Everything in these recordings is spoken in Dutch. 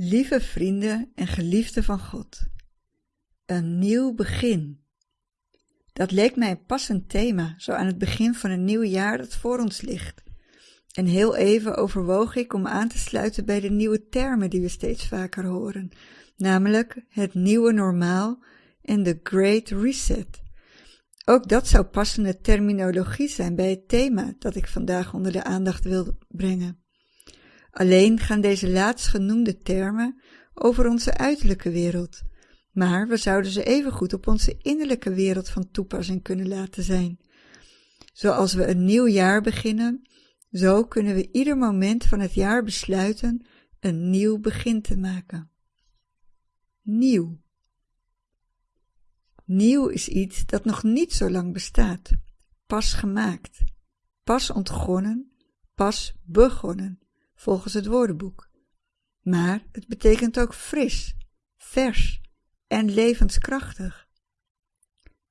Lieve vrienden en geliefden van God, een nieuw begin. Dat leek mij een passend thema, zo aan het begin van een nieuw jaar dat voor ons ligt. En heel even overwoog ik om aan te sluiten bij de nieuwe termen die we steeds vaker horen, namelijk het nieuwe normaal en de Great Reset. Ook dat zou passende terminologie zijn bij het thema dat ik vandaag onder de aandacht wil brengen. Alleen gaan deze laatstgenoemde termen over onze uiterlijke wereld, maar we zouden ze evengoed op onze innerlijke wereld van toepassing kunnen laten zijn. Zoals we een nieuw jaar beginnen, zo kunnen we ieder moment van het jaar besluiten een nieuw begin te maken. Nieuw. Nieuw is iets dat nog niet zo lang bestaat, pas gemaakt, pas ontgonnen, pas begonnen volgens het woordenboek. Maar het betekent ook fris, vers en levenskrachtig.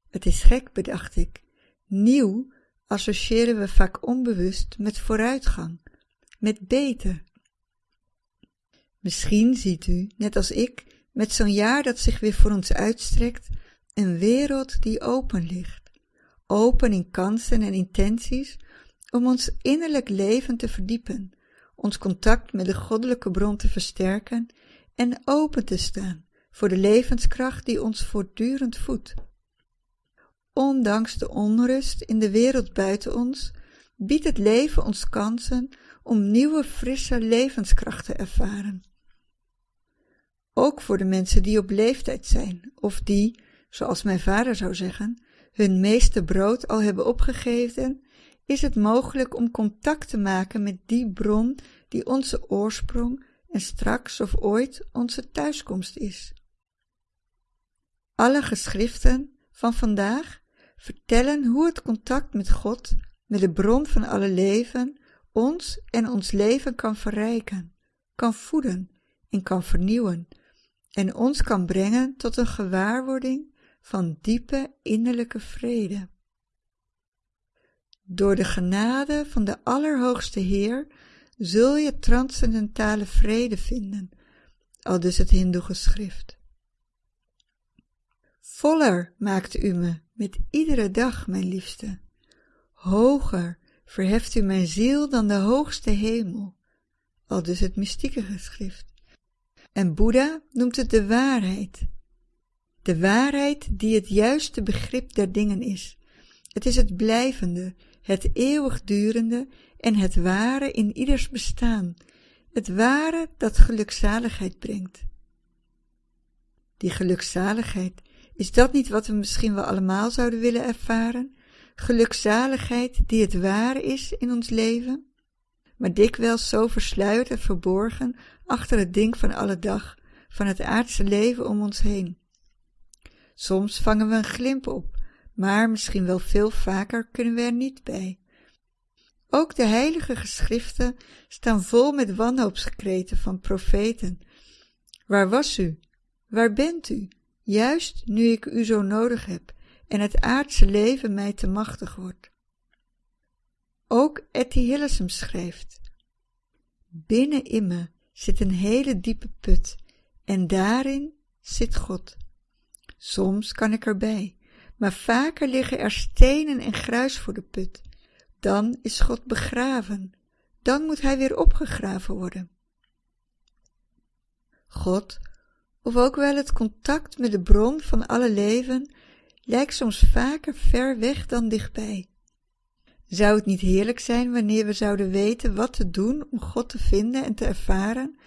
Het is gek, bedacht ik. Nieuw associëren we vaak onbewust met vooruitgang, met beter. Misschien ziet u, net als ik, met zo'n jaar dat zich weer voor ons uitstrekt, een wereld die open ligt. Open in kansen en intenties om ons innerlijk leven te verdiepen, ons contact met de goddelijke bron te versterken en open te staan voor de levenskracht die ons voortdurend voedt. Ondanks de onrust in de wereld buiten ons, biedt het leven ons kansen om nieuwe frisse levenskracht te ervaren. Ook voor de mensen die op leeftijd zijn, of die, zoals mijn vader zou zeggen, hun meeste brood al hebben opgegeven is het mogelijk om contact te maken met die bron die onze oorsprong en straks of ooit onze thuiskomst is. Alle geschriften van vandaag vertellen hoe het contact met God, met de bron van alle leven, ons en ons leven kan verrijken, kan voeden en kan vernieuwen en ons kan brengen tot een gewaarwording van diepe innerlijke vrede. Door de genade van de Allerhoogste Heer zul je transcendentale vrede vinden, al dus het Hindoe-geschrift. Voller maakt u me met iedere dag, mijn liefste. Hoger verheft u mijn ziel dan de hoogste hemel, al dus het mystieke geschrift. En Boeddha noemt het de waarheid. De waarheid die het juiste begrip der dingen is. Het is het blijvende, het eeuwigdurende en het ware in ieders bestaan, het ware dat gelukzaligheid brengt. Die gelukzaligheid, is dat niet wat we misschien wel allemaal zouden willen ervaren? Gelukzaligheid die het ware is in ons leven? Maar dikwijls zo versluierd en verborgen achter het ding van alle dag, van het aardse leven om ons heen. Soms vangen we een glimp op, maar misschien wel veel vaker kunnen we er niet bij. Ook de heilige geschriften staan vol met wanhoopskreten van profeten. Waar was u? Waar bent u? Juist nu ik u zo nodig heb en het aardse leven mij te machtig wordt. Ook Etty Hillesum schrijft, Binnen in me zit een hele diepe put en daarin zit God. Soms kan ik erbij, maar vaker liggen er stenen en gruis voor de put. Dan is God begraven. Dan moet hij weer opgegraven worden. God, of ook wel het contact met de bron van alle leven, lijkt soms vaker ver weg dan dichtbij. Zou het niet heerlijk zijn wanneer we zouden weten wat te doen om God te vinden en te ervaren?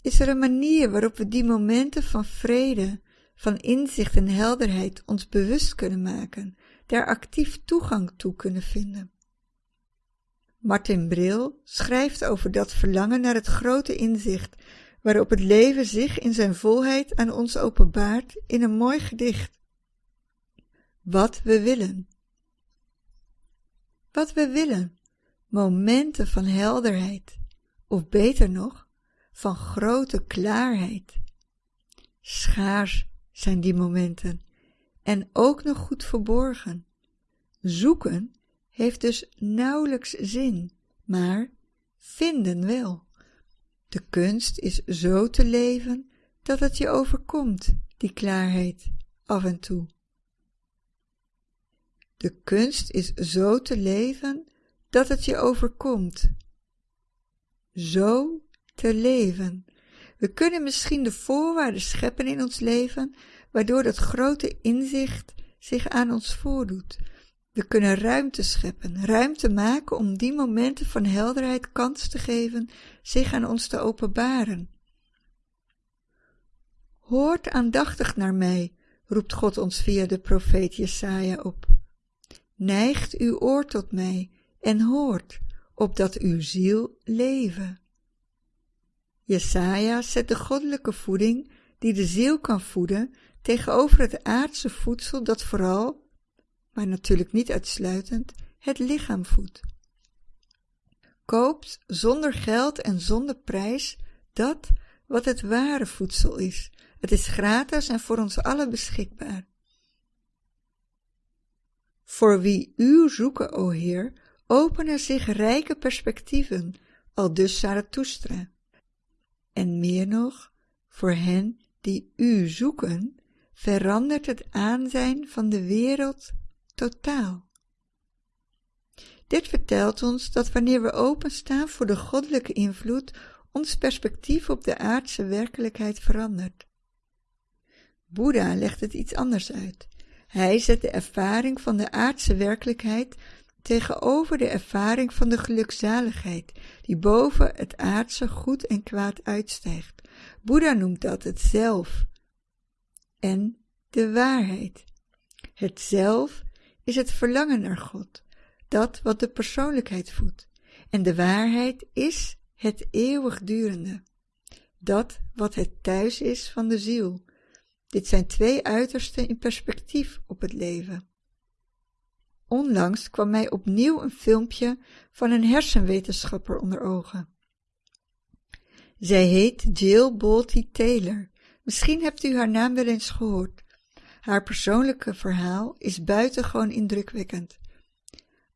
Is er een manier waarop we die momenten van vrede, van inzicht en helderheid ons bewust kunnen maken, daar actief toegang toe kunnen vinden. Martin Bril schrijft over dat verlangen naar het grote inzicht, waarop het leven zich in zijn volheid aan ons openbaart in een mooi gedicht. Wat we willen. Wat we willen, momenten van helderheid, of beter nog, van grote klaarheid. Schaars zijn die momenten en ook nog goed verborgen. Zoeken heeft dus nauwelijks zin, maar vinden wel. De kunst is zo te leven dat het je overkomt, die klaarheid, af en toe. De kunst is zo te leven dat het je overkomt. Zo te leven. We kunnen misschien de voorwaarden scheppen in ons leven, waardoor dat grote inzicht zich aan ons voordoet. We kunnen ruimte scheppen, ruimte maken om die momenten van helderheid kans te geven zich aan ons te openbaren. Hoort aandachtig naar mij, roept God ons via de profeet Jesaja op. Neigt uw oor tot mij en hoort, opdat uw ziel leven. Jesaja zet de goddelijke voeding, die de ziel kan voeden, tegenover het aardse voedsel dat vooral, maar natuurlijk niet uitsluitend, het lichaam voedt. Koopt zonder geld en zonder prijs dat wat het ware voedsel is. Het is gratis en voor ons allen beschikbaar. Voor wie u zoeken, o Heer, openen zich rijke perspectieven, al dus. En meer nog, voor hen die u zoeken, verandert het aanzijn van de wereld totaal. Dit vertelt ons dat wanneer we openstaan voor de goddelijke invloed, ons perspectief op de aardse werkelijkheid verandert. Boeddha legt het iets anders uit. Hij zet de ervaring van de aardse werkelijkheid tegenover de ervaring van de gelukzaligheid, die boven het aardse goed en kwaad uitstijgt. Boeddha noemt dat het zelf en de waarheid. Het zelf is het verlangen naar God, dat wat de persoonlijkheid voedt, en de waarheid is het eeuwigdurende, dat wat het thuis is van de ziel. Dit zijn twee uitersten in perspectief op het leven. Onlangs kwam mij opnieuw een filmpje van een hersenwetenschapper onder ogen. Zij heet Jill Bolte Taylor. Misschien hebt u haar naam wel eens gehoord. Haar persoonlijke verhaal is buitengewoon indrukwekkend.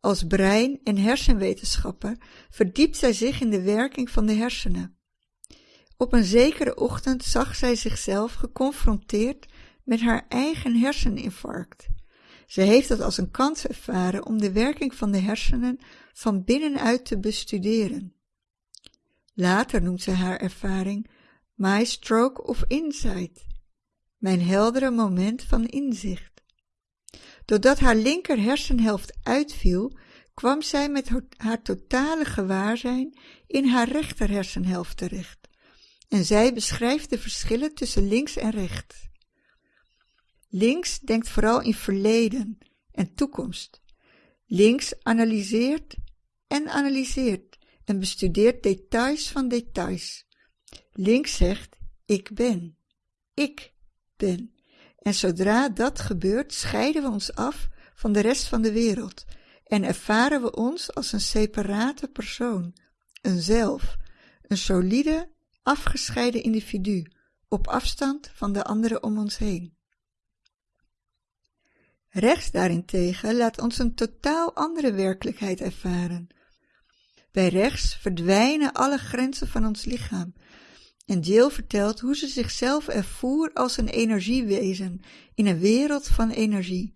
Als brein- en hersenwetenschapper verdiept zij zich in de werking van de hersenen. Op een zekere ochtend zag zij zichzelf geconfronteerd met haar eigen herseninfarct. Ze heeft dat als een kans ervaren om de werking van de hersenen van binnenuit te bestuderen. Later noemt ze haar ervaring My Stroke of Insight, mijn heldere moment van inzicht. Doordat haar linker hersenhelft uitviel, kwam zij met haar totale gewaarzijn in haar rechter hersenhelft terecht. En zij beschrijft de verschillen tussen links en rechts. Links denkt vooral in verleden en toekomst. Links analyseert en analyseert en bestudeert details van details. Links zegt ik ben, ik ben. En zodra dat gebeurt, scheiden we ons af van de rest van de wereld en ervaren we ons als een separate persoon, een zelf, een solide, afgescheiden individu, op afstand van de anderen om ons heen. Rechts daarentegen laat ons een totaal andere werkelijkheid ervaren. Bij rechts verdwijnen alle grenzen van ons lichaam. En Jill vertelt hoe ze zichzelf ervoer als een energiewezen in een wereld van energie,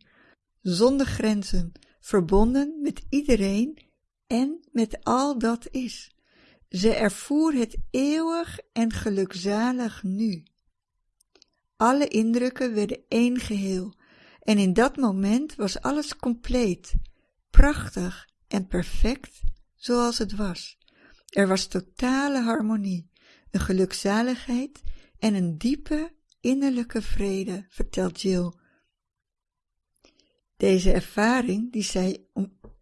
zonder grenzen, verbonden met iedereen en met al dat is. Ze ervoer het eeuwig en gelukzalig nu. Alle indrukken werden één geheel, en in dat moment was alles compleet, prachtig en perfect zoals het was. Er was totale harmonie, een gelukzaligheid en een diepe innerlijke vrede, vertelt Jill. Deze ervaring die zij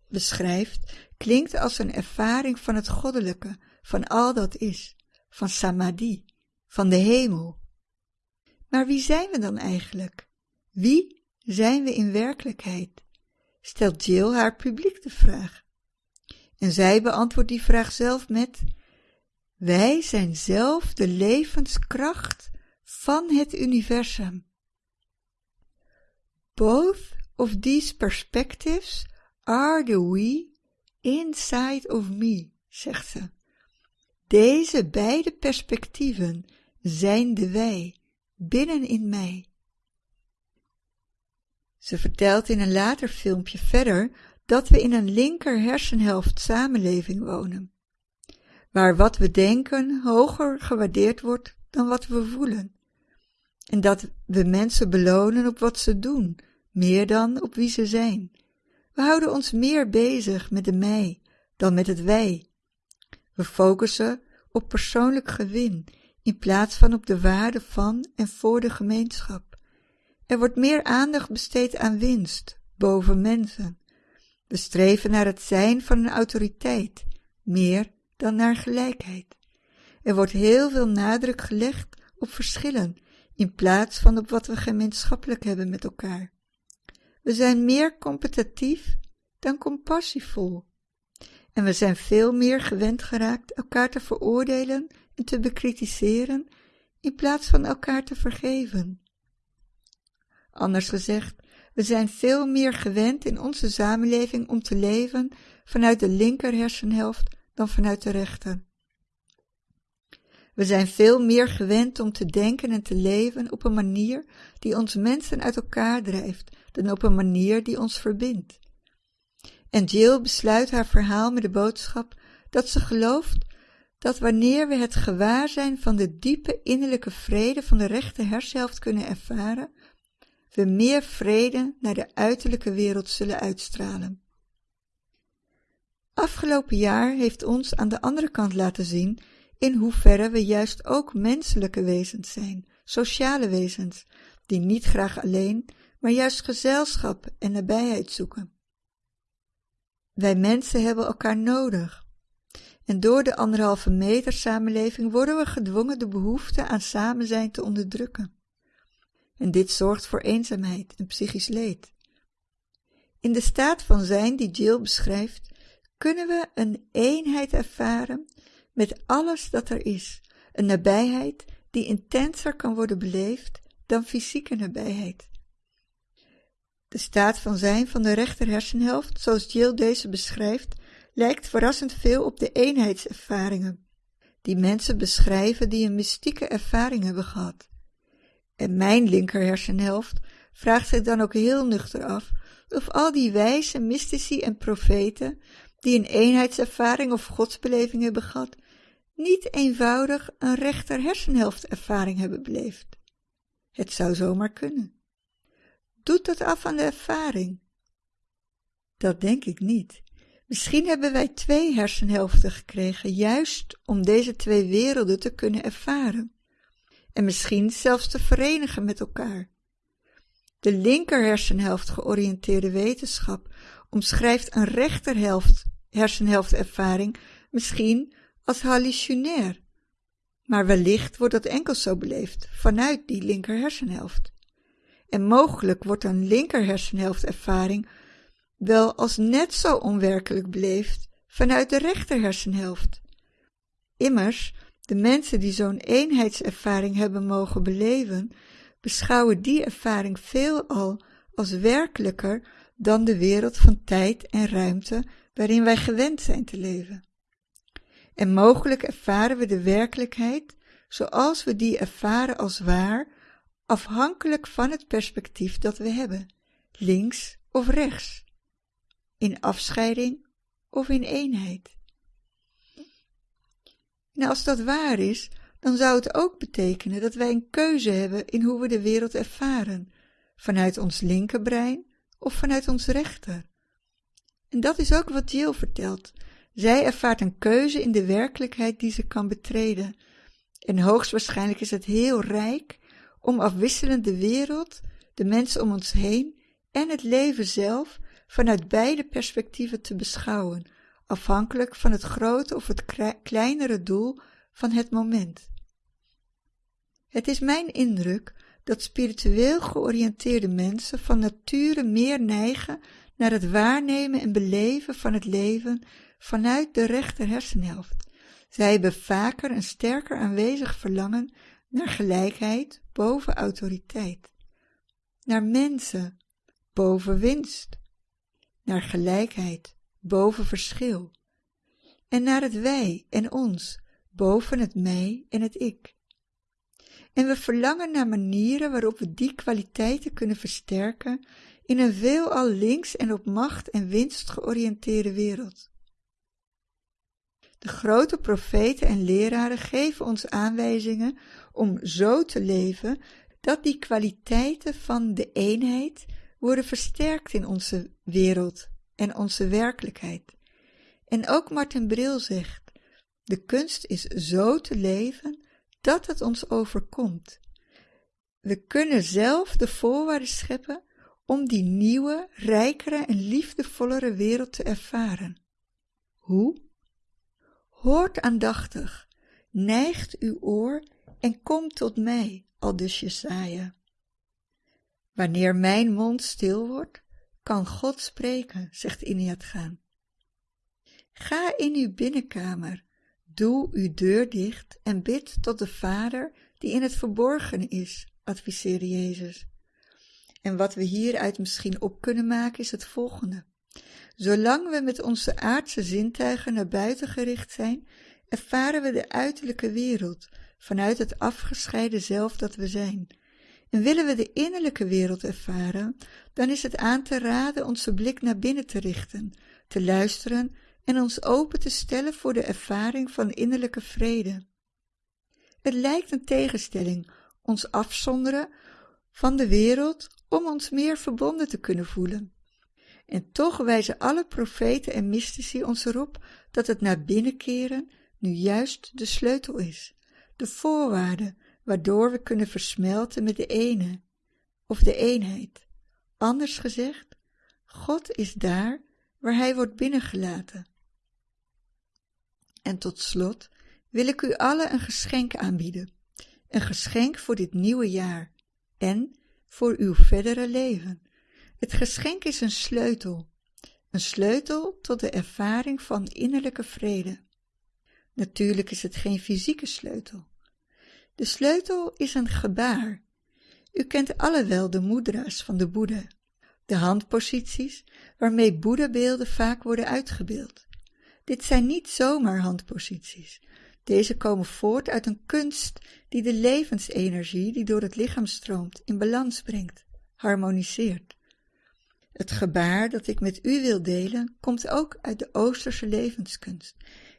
beschrijft, klinkt als een ervaring van het goddelijke, van al dat is, van samadhi, van de hemel. Maar wie zijn we dan eigenlijk? Wie zijn we in werkelijkheid? Stelt Jill haar publiek de vraag. En zij beantwoordt die vraag zelf met: Wij zijn zelf de levenskracht van het universum. Both of these perspectives are the we inside of me, zegt ze. Deze beide perspectieven zijn de wij, binnen in mij. Ze vertelt in een later filmpje verder dat we in een linker hersenhelft samenleving wonen, waar wat we denken hoger gewaardeerd wordt dan wat we voelen, en dat we mensen belonen op wat ze doen, meer dan op wie ze zijn. We houden ons meer bezig met de mij dan met het wij. We focussen op persoonlijk gewin in plaats van op de waarde van en voor de gemeenschap. Er wordt meer aandacht besteed aan winst boven mensen. We streven naar het zijn van een autoriteit, meer dan naar gelijkheid. Er wordt heel veel nadruk gelegd op verschillen in plaats van op wat we gemeenschappelijk hebben met elkaar. We zijn meer competitief dan compassievol. En we zijn veel meer gewend geraakt elkaar te veroordelen en te bekritiseren in plaats van elkaar te vergeven. Anders gezegd, we zijn veel meer gewend in onze samenleving om te leven vanuit de linker hersenhelft dan vanuit de rechter. We zijn veel meer gewend om te denken en te leven op een manier die ons mensen uit elkaar drijft dan op een manier die ons verbindt. En Jill besluit haar verhaal met de boodschap dat ze gelooft dat wanneer we het gewaarzijn van de diepe innerlijke vrede van de rechte hersenhelft kunnen ervaren, we meer vrede naar de uiterlijke wereld zullen uitstralen. Afgelopen jaar heeft ons aan de andere kant laten zien in hoeverre we juist ook menselijke wezens zijn, sociale wezens, die niet graag alleen, maar juist gezelschap en nabijheid zoeken. Wij mensen hebben elkaar nodig. En door de anderhalve meter samenleving worden we gedwongen de behoefte aan samen zijn te onderdrukken. En dit zorgt voor eenzaamheid en psychisch leed. In de staat van zijn die Jill beschrijft, kunnen we een eenheid ervaren met alles dat er is, een nabijheid die intenser kan worden beleefd dan fysieke nabijheid. De staat van zijn van de rechter hersenhelft, zoals Jill deze beschrijft, lijkt verrassend veel op de eenheidservaringen, die mensen beschrijven die een mystieke ervaring hebben gehad. En mijn linker hersenhelft vraagt zich dan ook heel nuchter af of al die wijze mystici en profeten, die een eenheidservaring of godsbeleving hebben gehad, niet eenvoudig een rechter hersenhelft ervaring hebben beleefd. Het zou zomaar kunnen. Doet dat af aan de ervaring? Dat denk ik niet. Misschien hebben wij twee hersenhelften gekregen, juist om deze twee werelden te kunnen ervaren. En misschien zelfs te verenigen met elkaar. De linker hersenhelft georiënteerde wetenschap omschrijft een rechterhelft hersenhelftervaring misschien als hallucinair. Maar wellicht wordt dat enkel zo beleefd vanuit die linker hersenhelft en mogelijk wordt een linker hersenhelftervaring wel als net zo onwerkelijk beleefd vanuit de rechter hersenhelft. Immers, de mensen die zo'n eenheidservaring hebben mogen beleven, beschouwen die ervaring veelal als werkelijker dan de wereld van tijd en ruimte waarin wij gewend zijn te leven. En mogelijk ervaren we de werkelijkheid zoals we die ervaren als waar afhankelijk van het perspectief dat we hebben, links of rechts, in afscheiding of in eenheid. En als dat waar is, dan zou het ook betekenen dat wij een keuze hebben in hoe we de wereld ervaren, vanuit ons linkerbrein of vanuit ons rechter. En dat is ook wat Jill vertelt. Zij ervaart een keuze in de werkelijkheid die ze kan betreden. En hoogstwaarschijnlijk is het heel rijk om afwisselend de wereld, de mensen om ons heen en het leven zelf vanuit beide perspectieven te beschouwen, afhankelijk van het grote of het kleinere doel van het moment. Het is mijn indruk dat spiritueel georiënteerde mensen van nature meer neigen naar het waarnemen en beleven van het leven vanuit de rechter hersenhelft. Zij hebben vaker een sterker aanwezig verlangen naar gelijkheid boven autoriteit, naar mensen boven winst, naar gelijkheid boven verschil, en naar het wij en ons boven het mij en het ik. En we verlangen naar manieren waarop we die kwaliteiten kunnen versterken in een veelal links en op macht en winst georiënteerde wereld. De grote profeten en leraren geven ons aanwijzingen om zo te leven dat die kwaliteiten van de eenheid worden versterkt in onze wereld en onze werkelijkheid. En ook Martin Bril zegt, de kunst is zo te leven dat het ons overkomt. We kunnen zelf de voorwaarden scheppen om die nieuwe, rijkere en liefdevollere wereld te ervaren. Hoe? Hoort aandachtig, neigt uw oor en kom tot mij, aldus Jesaja. Wanneer mijn mond stil wordt, kan God spreken, zegt Iniat Gaan. Ga in uw binnenkamer, doe uw deur dicht en bid tot de Vader die in het verborgen is, adviseerde Jezus. En wat we hieruit misschien op kunnen maken is het volgende. Zolang we met onze aardse zintuigen naar buiten gericht zijn, ervaren we de uiterlijke wereld vanuit het afgescheiden zelf dat we zijn. En willen we de innerlijke wereld ervaren, dan is het aan te raden onze blik naar binnen te richten, te luisteren en ons open te stellen voor de ervaring van innerlijke vrede. Het lijkt een tegenstelling, ons afzonderen van de wereld om ons meer verbonden te kunnen voelen. En toch wijzen alle profeten en mystici ons erop dat het naar binnen keren nu juist de sleutel is, de voorwaarde waardoor we kunnen versmelten met de ene of de eenheid. Anders gezegd, God is daar waar Hij wordt binnengelaten. En tot slot wil ik u allen een geschenk aanbieden, een geschenk voor dit nieuwe jaar en voor uw verdere leven. Het geschenk is een sleutel, een sleutel tot de ervaring van innerlijke vrede. Natuurlijk is het geen fysieke sleutel. De sleutel is een gebaar. U kent alle wel de moedra's van de Boeddha, de handposities waarmee Boeddhabeelden vaak worden uitgebeeld. Dit zijn niet zomaar handposities. Deze komen voort uit een kunst die de levensenergie die door het lichaam stroomt in balans brengt, harmoniseert. Het gebaar dat ik met u wil delen komt ook uit de Oosterse levenskunst.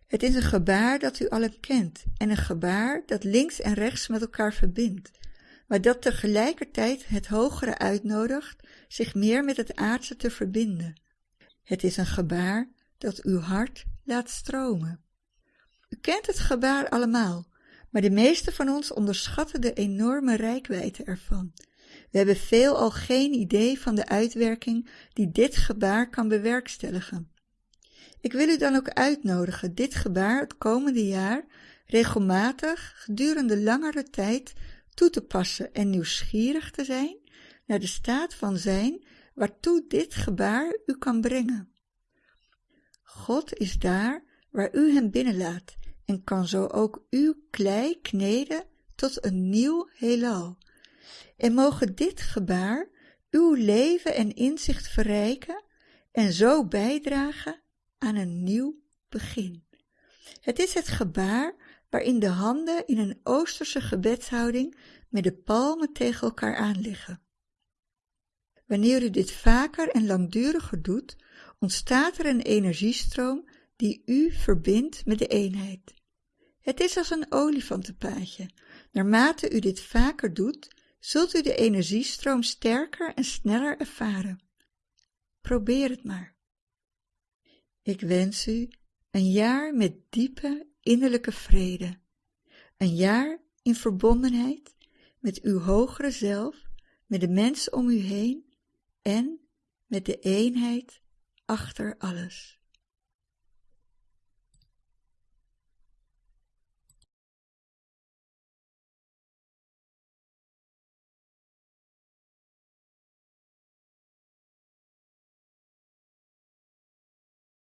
Het is een gebaar dat u allen kent en een gebaar dat links en rechts met elkaar verbindt, maar dat tegelijkertijd het hogere uitnodigt zich meer met het aardse te verbinden. Het is een gebaar dat uw hart laat stromen. U kent het gebaar allemaal, maar de meeste van ons onderschatten de enorme rijkwijde ervan. We hebben veelal geen idee van de uitwerking die dit gebaar kan bewerkstelligen. Ik wil u dan ook uitnodigen dit gebaar het komende jaar regelmatig gedurende langere tijd toe te passen en nieuwsgierig te zijn naar de staat van zijn waartoe dit gebaar u kan brengen. God is daar waar u hem binnenlaat en kan zo ook uw klei kneden tot een nieuw heelal. En mogen dit gebaar uw leven en inzicht verrijken en zo bijdragen aan een nieuw begin. Het is het gebaar waarin de handen in een oosterse gebedshouding met de palmen tegen elkaar aanliggen. Wanneer u dit vaker en langduriger doet, ontstaat er een energiestroom die u verbindt met de eenheid. Het is als een olifantenpaadje. Naarmate u dit vaker doet, zult u de energiestroom sterker en sneller ervaren. Probeer het maar. Ik wens u een jaar met diepe innerlijke vrede, een jaar in verbondenheid met uw hogere zelf, met de mensen om u heen en met de eenheid achter alles.